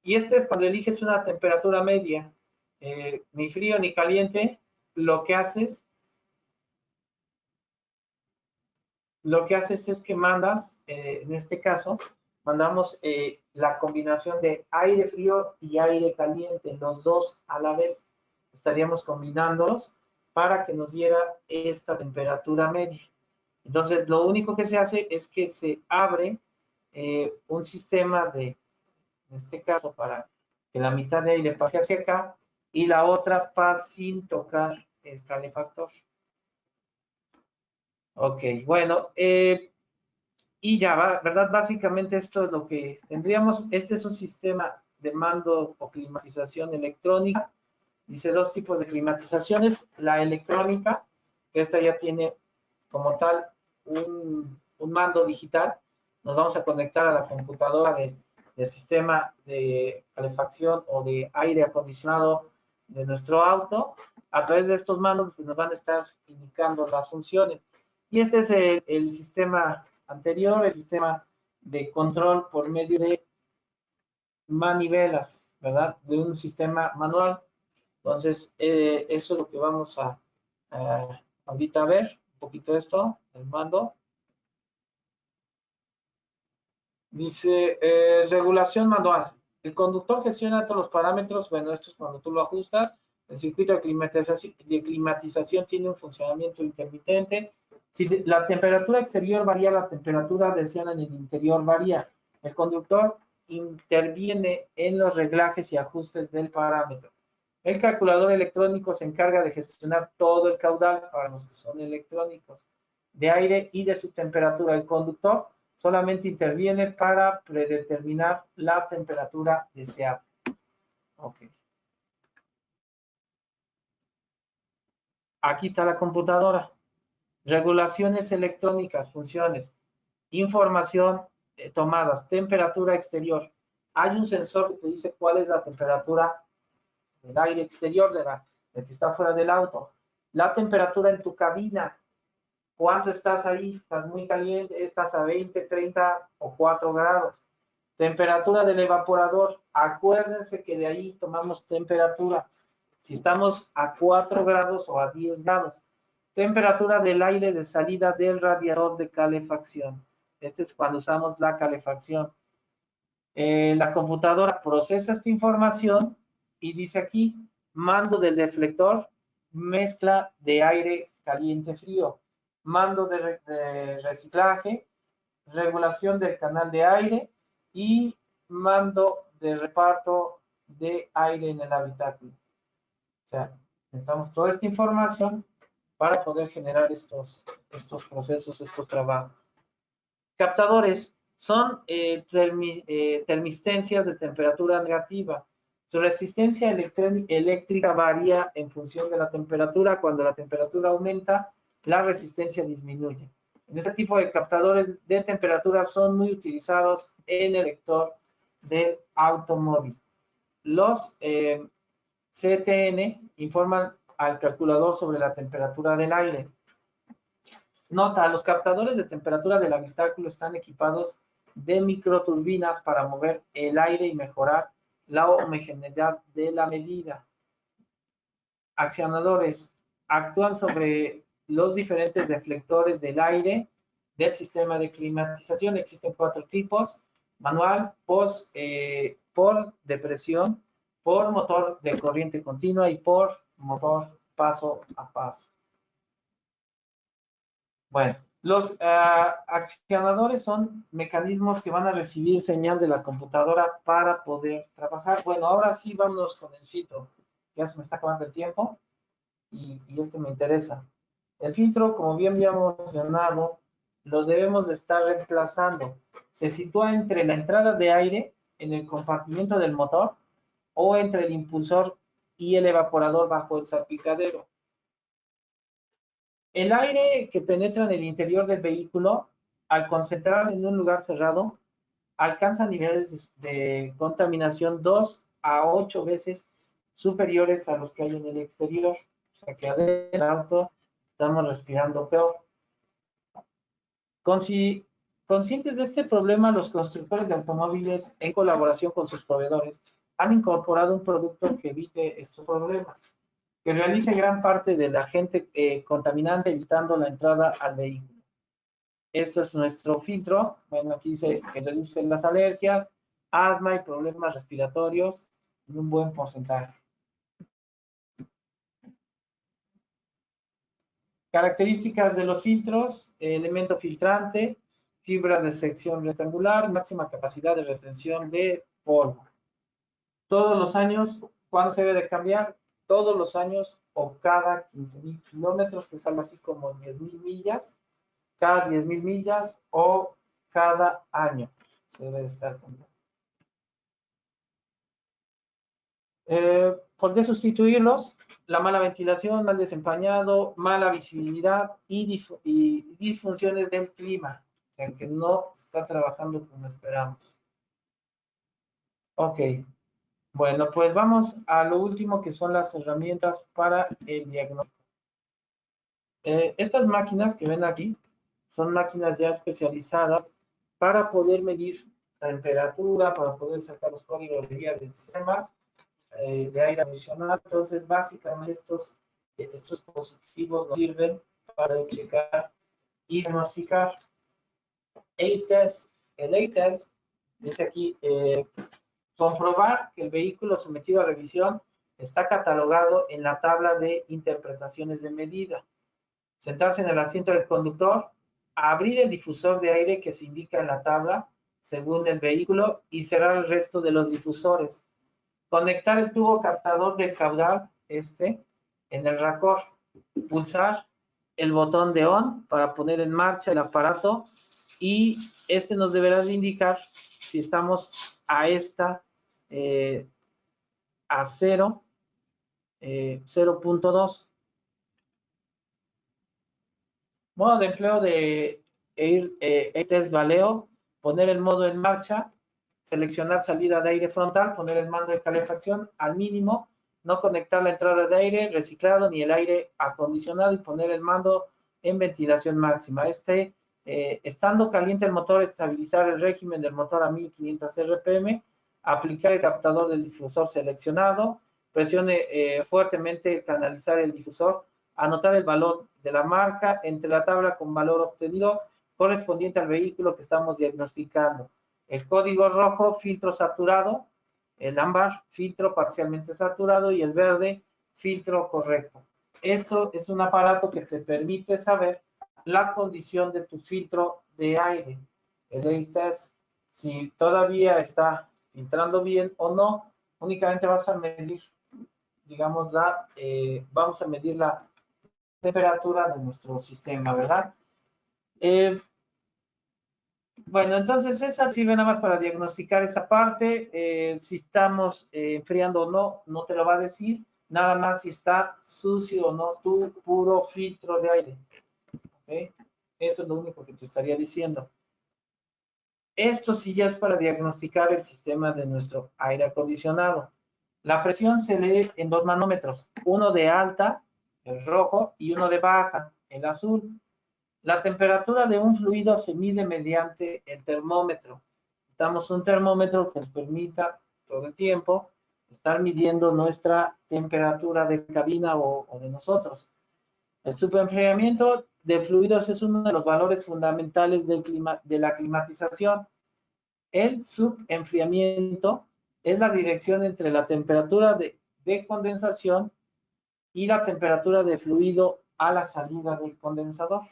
Y este es cuando eliges una temperatura media, eh, ni frío ni caliente, lo que haces lo que haces es que mandas, en este caso, mandamos la combinación de aire frío y aire caliente, los dos a la vez. Estaríamos combinándolos para que nos diera esta temperatura media. Entonces, lo único que se hace es que se abre eh, un sistema de, en este caso, para que la mitad de aire pase hacia acá y la otra pase sin tocar el calefactor. Ok, bueno, eh, y ya, va, ¿verdad? Básicamente esto es lo que tendríamos. Este es un sistema de mando o climatización electrónica. Dice dos tipos de climatizaciones. La electrónica, que esta ya tiene como tal un, mando digital. Nos vamos a conectar a la computadora del sistema de calefacción o de aire acondicionado de nuestro auto. A través de estos mandos pues, nos van a estar indicando las funciones. Y este es el sistema anterior, el sistema de control por medio de manivelas, ¿verdad? De un sistema manual. Entonces, eh, eso es lo que vamos a, ahorita ver, un poquito esto, el mando. Dice, eh, regulación manual. El conductor gestiona todos los parámetros, bueno, esto es cuando tú lo ajustas. El circuito de climatización, de climatización tiene un funcionamiento intermitente. Si la temperatura exterior varía, la temperatura deseada en el interior varía. El conductor interviene en los reglajes y ajustes del parámetro. El calculador electrónico se encarga de gestionar todo el caudal para los que son electrónicos de aire y de su temperatura. El conductor solamente interviene para predeterminar la temperatura deseada. Aquí está la computadora regulaciones electrónicas, funciones, información eh, tomadas, temperatura exterior. Hay un sensor que te dice cuál es la temperatura del aire exterior de, la, que está fuera del auto. La temperatura en tu cabina. ¿Cuánto estás ahí? ¿Estás muy caliente? ¿Estás a 20, 30 o 4 grados? Temperatura del evaporador. Acuérdense que de ahí tomamos temperatura. Si estamos a 4 grados o a 10 grados. Temperatura del aire de salida del radiador de calefacción. Este es cuando usamos la calefacción. Eh, la computadora procesa esta información y dice aquí, mando del deflector, mezcla de aire caliente-frío, mando de, de reciclaje, regulación del canal de aire y mando de reparto de aire en el habitáculo. O sea, necesitamos toda esta información para poder generar estos, estos procesos, estos trabajos. Captadores son eh, eh, termistencias de temperatura negativa. Su resistencia eléctrica varía en función de la temperatura. Cuando la temperatura aumenta, la resistencia disminuye. En este tipo de captadores de temperatura son muy utilizados en el sector del automóvil. Los eh, CTN informan al calculador sobre la temperatura del aire. Nota, los captadores de temperatura del habitáculo están equipados de microturbinas para mover el aire y mejorar la homogeneidad de la medida. accionadores actúan sobre los diferentes deflectores del aire del sistema de climatización. Existen cuatro tipos, manual, post, eh, por depresión, por motor de corriente continua y por motor paso a paso. Bueno, los ah, accionadores son mecanismos que van a recibir señal de la computadora para poder trabajar. Bueno, ahora sí vámonos con el filtro. Ya se me está acabando el tiempo y, este me interesa. El filtro, como bien habíamos mencionado, lo debemos de estar reemplazando. Se sitúa entre la entrada de aire en el compartimiento del motor o entre el impulsor y el evaporador bajo el salpicadero. El aire que penetra en el interior del vehículo, al concentrar en un lugar cerrado, alcanza niveles de contaminación 2 a 8 veces superiores a los que hay en el exterior. O sea que adentro estamos respirando peor. Conscientes de este problema, los constructores de automóviles, en colaboración con sus proveedores, han incorporado un producto que evite estos problemas, que realice gran parte del agente eh, contaminante evitando la entrada al vehículo. Esto es nuestro filtro. Bueno, aquí dice que reduce las alergias, asma y problemas respiratorios en un buen porcentaje. Características de los filtros, elemento filtrante, fibra de sección rectangular, máxima capacidad de retención de polvo. Todos los años, ¿cuándo se debe de cambiar? Todos los años o cada 15.000 kilómetros, que sale así como 10.000 millas, cada 10.000 millas o cada año se debe de estar cambiando. Eh, ¿Por qué sustituirlos? La mala ventilación, mal desempañado, mala visibilidad y, disfunciones del clima. O sea, que no está trabajando como esperamos. Ok. Bueno, pues vamos a lo último que son las herramientas para el diagnóstico. Eh, estas máquinas que ven aquí son máquinas ya especializadas para poder medir la temperatura, para poder sacar los códigos de guía del sistema eh, de aire acondicionado. Entonces, básicamente estos, estos dispositivos nos sirven para checar y diagnosticar. A-test, el A-test dice aquí, eh, comprobar que el vehículo sometido a revisión está catalogado en la tabla de interpretaciones de medida. Sentarse en el asiento del conductor, abrir el difusor de aire que se indica en la tabla según el vehículo y cerrar el resto de los difusores. Conectar el tubo captador del caudal, este, en el racor. Pulsar el botón de ON para poner en marcha el aparato y este nos deberá de indicar si estamos a esta, eh, a 0, 0.2. Eh, Modo de empleo de Air, eh, test Valeo, poner el modo en marcha seleccionar salida de aire frontal, poner el mando de calefacción al mínimo, no conectar la entrada de aire reciclado ni el aire acondicionado y poner el mando en ventilación máxima. Este, eh, estando caliente el motor, estabilizar el régimen del motor a 1500 RPM, aplicar el captador del difusor seleccionado, presione eh, fuertemente canalizar el difusor, anotar el valor de la marca entre la tabla con valor obtenido correspondiente al vehículo que estamos diagnosticando. El código rojo, filtro saturado, el ámbar, filtro parcialmente saturado y el verde, filtro correcto. Esto es un aparato que te permite saber la condición de tu filtro de aire. El test, si todavía está filtrando bien o no, únicamente vas a medir, digamos, la, eh, vamos a medir la temperatura de nuestro sistema, ¿verdad? Eh, bueno, entonces esa sirve nada más para diagnosticar esa parte. Eh, si estamos eh, enfriando o no, no te lo va a decir. Nada más si está sucio o no tu puro filtro de aire. Eso es lo único que te estaría diciendo. Esto sí ya es para diagnosticar el sistema de nuestro aire acondicionado. La presión se lee en dos manómetros, uno de alta, el rojo, y uno de baja, el azul. La temperatura de un fluido se mide mediante el termómetro. Damos un termómetro que nos permita todo el tiempo estar midiendo nuestra temperatura de cabina o, o de nosotros. El subenfriamiento de fluidos es uno de los valores fundamentales del clima, de la climatización. El subenfriamiento es la dirección entre la temperatura de, de condensación y la temperatura de fluido a la salida del condensador.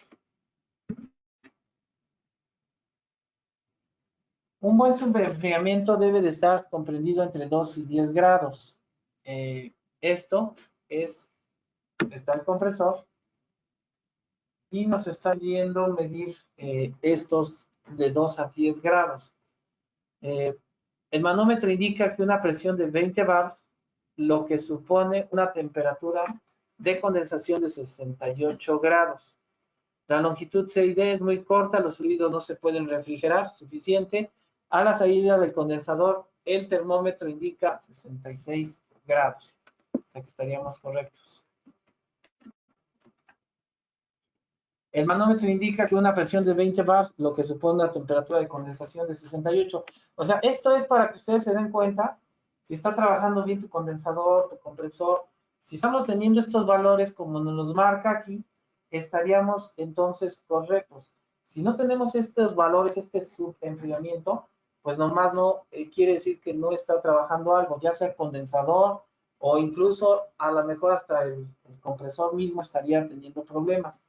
Un buen subenfriamiento debe de estar comprendido entre 2 y 10 grados. Eh, esto es, está el compresor y nos está yendo medir eh, estos de 2 a 10 grados. Eh, el manómetro indica que una presión de 20 bars, lo que supone una temperatura de condensación de 68 grados. La longitud CID es muy corta, los fluidos no se pueden refrigerar suficiente a la salida del condensador, el termómetro indica 66 grados. Aquí estaríamos correctos. El manómetro indica que una presión de 20 bars, lo que supone una temperatura de condensación de 68. O sea, esto es para que ustedes se den cuenta si está trabajando bien tu condensador, tu compresor. Si estamos teniendo estos valores como nos marca aquí, estaríamos entonces correctos. Si no tenemos estos valores, este subenfriamiento, pues nomás no eh, quiere decir que no está trabajando algo, ya sea condensador o incluso a lo mejor hasta el, compresor mismo estaría teniendo problemas,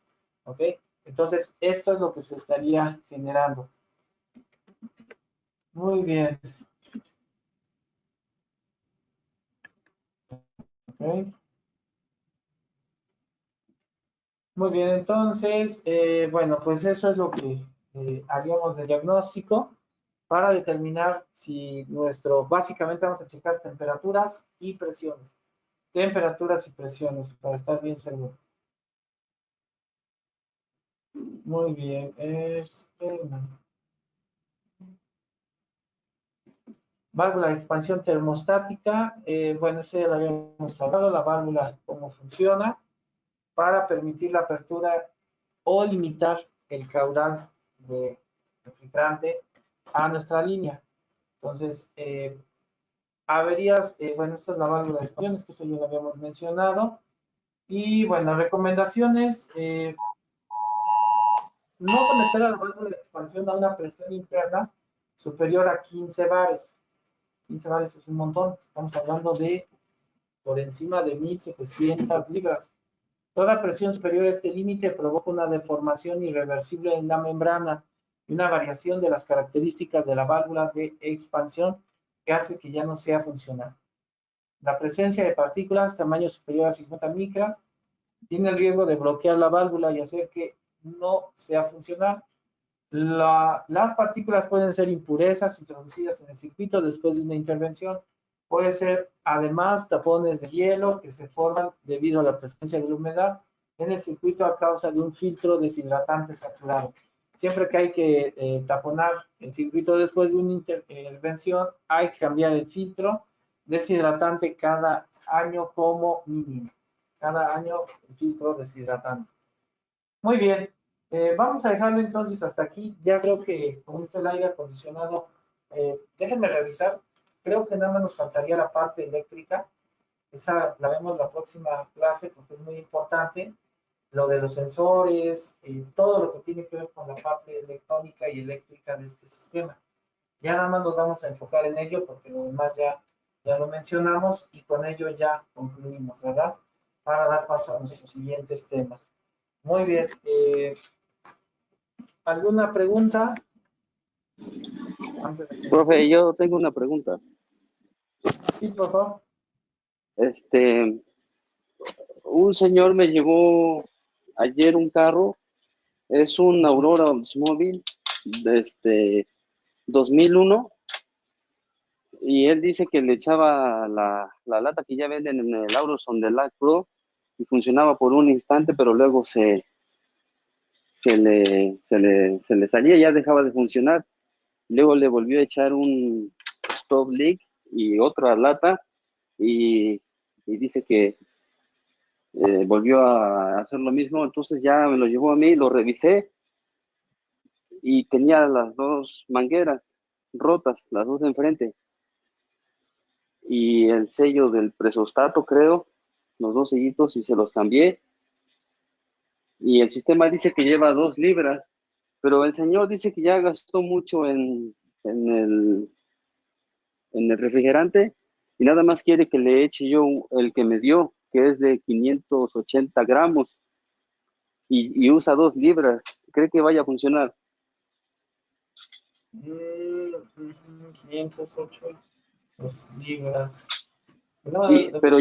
¿ok? Entonces, esto es lo que se estaría generando. Muy bien. Okay. Muy bien, entonces, eh, bueno, pues eso es lo que eh, haríamos de diagnóstico para determinar si nuestro, básicamente vamos a checar temperaturas y presiones. Temperaturas y presiones para estar bien seguro. Muy bien. Este, válvula de expansión termostática. Eh, bueno, eso ya lo habíamos hablado, la válvula, cómo funciona, para permitir la apertura o limitar el caudal de refrigerante a nuestra línea. Entonces, eh, averías, eh, bueno, esta es la válvula de expansión, que eso ya lo habíamos mencionado. Y bueno, recomendaciones, no conectar a la válvula de expansión a una presión interna superior a 15 bares. 15 bares es un montón, estamos hablando de por encima de 1700 libras. Toda presión superior a este límite provoca una deformación irreversible en la membrana una variación de las características de la válvula de expansión que hace que ya no sea funcional. La presencia de partículas tamaño superior a 50 micras tiene el riesgo de bloquear la válvula y hacer que no sea funcional. las partículas pueden ser impurezas introducidas en el circuito después de una intervención. Puede ser además tapones de hielo que se forman debido a la presencia de la humedad en el circuito a causa de un filtro deshidratante saturado. Siempre que hay que eh, taponar el circuito después de una intervención, hay que cambiar el filtro deshidratante cada año como mínimo. Cada año el filtro deshidratante. Muy bien, eh, vamos a dejarlo entonces hasta aquí. Ya creo que con este el aire acondicionado, eh, déjenme revisar. Creo que nada más nos faltaría la parte eléctrica. Esa la vemos la próxima clase porque es muy importante lo de los sensores, y todo lo que tiene que ver con la parte electrónica y eléctrica de este sistema. Ya nada más nos vamos a enfocar en ello porque lo demás ya, ya lo mencionamos y con ello ya concluimos, ¿verdad? Para dar paso a nuestros siguientes temas. Muy bien. Eh, ¿Alguna pregunta? Profe, yo tengo una pregunta. Sí, por favor. Este, un señor me llevó ayer un carro, es un Aurora Oldsmobile de este 2001 y él dice que le echaba la, la lata que ya venden en el Auroson de Light Pro y funcionaba por un instante, pero luego se, se, le, se, le, se le salía ya dejaba de funcionar. Luego le volvió a echar un stop leak y otra lata y, y dice que eh, volvió a hacer lo mismo, entonces ya me lo llevó a mí, lo revisé y tenía las dos mangueras rotas, las dos enfrente. y el sello del presostato, creo, los dos sellitos y se los cambié. Y el sistema dice que lleva dos libras, pero el señor dice que ya gastó mucho en, en el, en el refrigerante y nada más quiere que le eche yo el que me dio, que es de 580 gramos y, y usa dos libras. ¿Cree que vaya a funcionar? Mm, 508 dos libras. No, Sí, no, pero-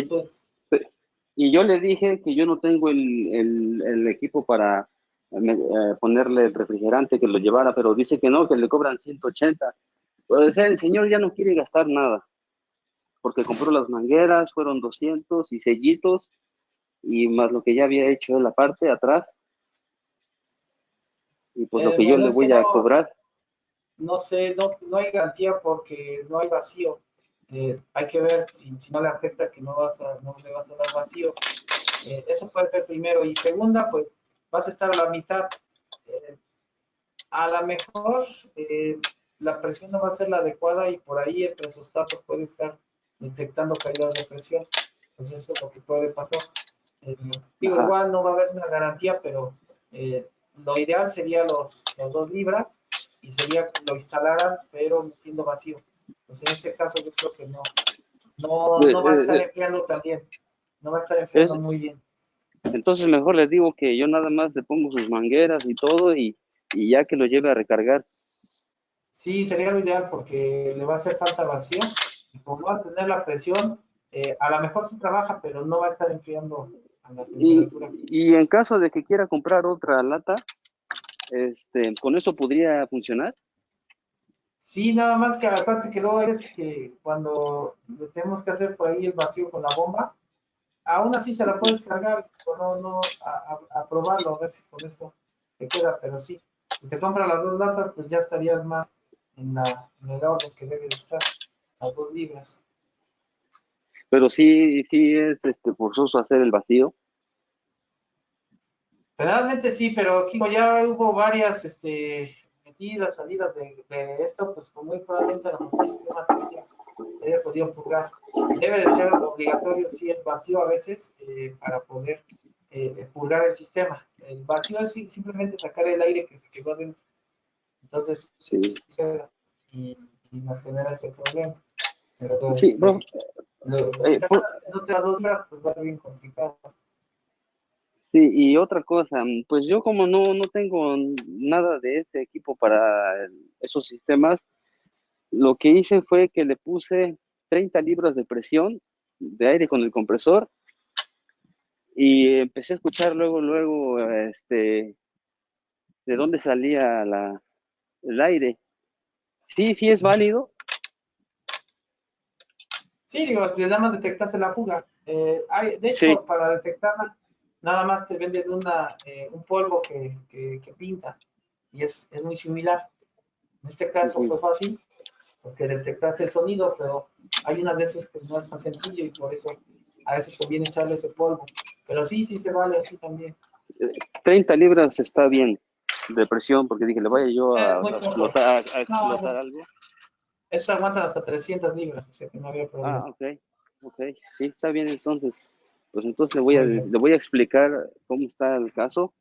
Y yo le dije que yo no tengo el, el- el equipo para eh, ponerle el refrigerante que lo llevara, pero dice que no, que le cobran 180. O sea, el señor ya no quiere gastar nada, porque compró las mangueras, fueron 200 y sellitos, y más lo que ya había hecho en la parte atrás. Y pues lo Eh, que yo le voy a no- cobrar. no sé, no, no hay garantía porque no hay vacío. Eh, hay que ver si, si no le afecta que no, vas a, no le vas a dar vacío. Eh, eso puede ser primero. Y segunda, pues vas a estar a la mitad. Eh, a lo mejor eh, la presión no va a ser la adecuada y por ahí el presostato puede estar detectando caídas de presión. Entonces eso es lo que puede pasar. Digo, igual no va a haber una garantía, pero lo ideal sería los, los dos libras y sería que lo instalaran, pero siendo vacío. Pues en este caso yo creo que no, no, no va a estar Eh, eh, enfriando tan bien, no va a estar enfriando Es- muy bien. Entonces mejor les digo que yo nada más le pongo sus mangueras y todo y, y ya que lo lleve a recargar. Sí, sería lo ideal porque le va a hacer falta vacío y como va a tener la presión, eh, a lo mejor sí trabaja, pero no va a estar enfriando a la Y, temperatura. y en caso de que quiera comprar otra lata, este, ¿con eso podría funcionar? Sí, nada más que aparte que luego es que cuando le tenemos que hacer por ahí el vacío con la bomba, aún así se la puedes cargar, o no, no, a, a- a probarlo, a ver si con eso te queda, pero sí, si te compras las dos latas, pues ya estarías más en, la, en el orden que debe de estar, las dos libras. Pero sí, sí es este, forzoso hacer el vacío. Generalmente sí, pero aquí ya hubo varias este, metidas, salidas de, de esto, pues como muy probablemente la sistema sería, sería podido purgar. Debe de ser obligatorio sí el vacío a veces eh, para poder eh, purgar el sistema. El vacío es sim- simplemente sacar el aire que se quedó dentro. Entonces, Sí. y, y nos genera ese problema. Pero, pues, Sí, bro. lo- Eh, por- no te das dos horas, pues va a ser bien complicado. Sí, y otra cosa, mm, pues yo como no, no tengo nada de ese equipo para el- esos sistemas, lo que hice fue que le puse 30 libras de presión de aire con el compresor y empecé a escuchar luego, luego, este, de dónde salía la, el aire. Sí, sí es válido. Sí, digo, nada más detectaste la fuga. Eh, hay, de hecho, Sí. para detectarla, nada más te venden una, eh, un polvo que, que, que pinta y es, es muy similar. En este caso fue fácil porque detectaste el sonido, pero hay unas veces que no es tan sencillo y por eso a veces conviene echarle ese polvo. Pero sí, sí se vale así también. 30 libras está bien de presión, porque dije, le vaya yo a, explotar, a- explotar no. algo. Estos aguantan hasta 300 libras, o sea que no había problema. Ah, ok, ok, sí, está bien entonces. Pues entonces le voy a, Muy bien. le voy a explicar cómo está el caso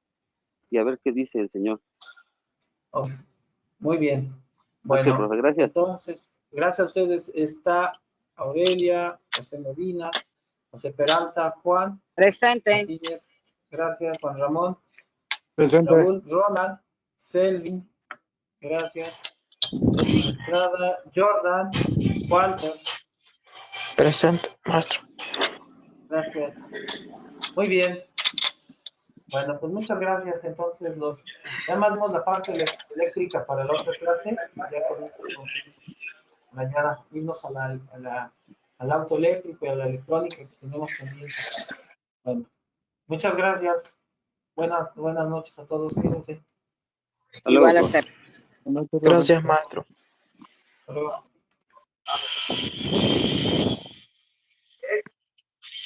y a ver qué dice el señor. Ok, Muy bien. Bueno, profe, gracias. entonces, gracias a ustedes. Está Aurelia, José Medina, José Peralta, Juan Presente. Martínez, gracias, Juan Ramón, Presente. Raúl, Ronald, Selvin, gracias, Estrada, Jordan, Walter, Presente, maestro. Gracias. Muy bien. Bueno, pues muchas gracias. Entonces, los, ya más vemos la parte eléctrica para la otra clase. Ya con eso, mañana irnos a la, a la- al auto eléctrico y a la electrónica que tenemos pendiente. Bueno, muchas gracias. Buenas, buenas noches a todos. Cuídense. Hasta luego, Buenas. Gracias, maestro. Hasta luego.